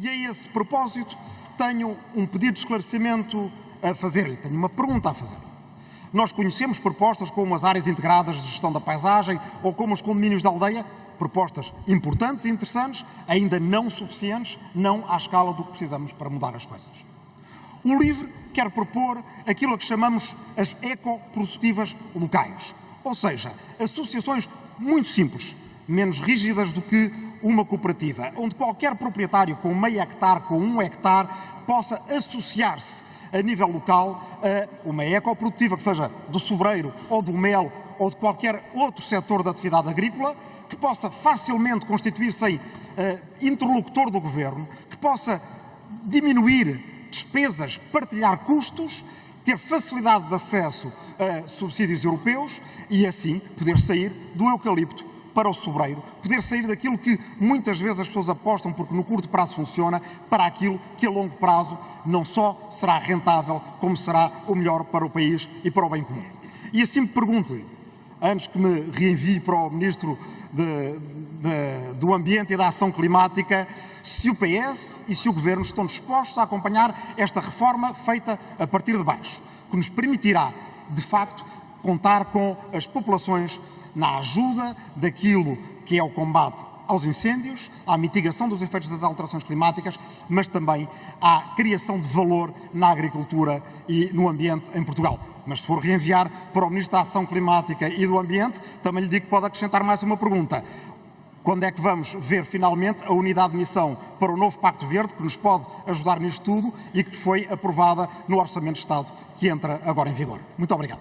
E a esse propósito tenho um pedido de esclarecimento a fazer-lhe, tenho uma pergunta a fazer. Nós conhecemos propostas como as áreas integradas de gestão da paisagem ou como os condomínios da aldeia, propostas importantes e interessantes, ainda não suficientes, não à escala do que precisamos para mudar as coisas. O LIVRE quer propor aquilo a que chamamos as ecoprodutivas locais, ou seja, associações muito simples, menos rígidas do que uma cooperativa, onde qualquer proprietário com meio hectare, com um hectare, possa associar-se a nível local a uma ecoprodutiva, que seja do sobreiro ou do mel ou de qualquer outro setor da atividade agrícola, que possa facilmente constituir-se em uh, interlocutor do governo, que possa diminuir despesas, partilhar custos, ter facilidade de acesso a subsídios europeus e assim poder sair do eucalipto para o sobreiro, poder sair daquilo que muitas vezes as pessoas apostam porque no curto prazo funciona, para aquilo que a longo prazo não só será rentável, como será o melhor para o país e para o bem comum. E assim me pergunto-lhe, antes que me reenvie para o Ministro de, de, do Ambiente e da Ação Climática, se o PS e se o Governo estão dispostos a acompanhar esta reforma feita a partir de baixo, que nos permitirá, de facto, contar com as populações na ajuda daquilo que é o combate aos incêndios, à mitigação dos efeitos das alterações climáticas, mas também à criação de valor na agricultura e no ambiente em Portugal. Mas se for reenviar para o Ministro da Ação Climática e do Ambiente, também lhe digo que pode acrescentar mais uma pergunta. Quando é que vamos ver finalmente a unidade de missão para o novo Pacto Verde, que nos pode ajudar nisto tudo e que foi aprovada no Orçamento de Estado, que entra agora em vigor? Muito obrigado.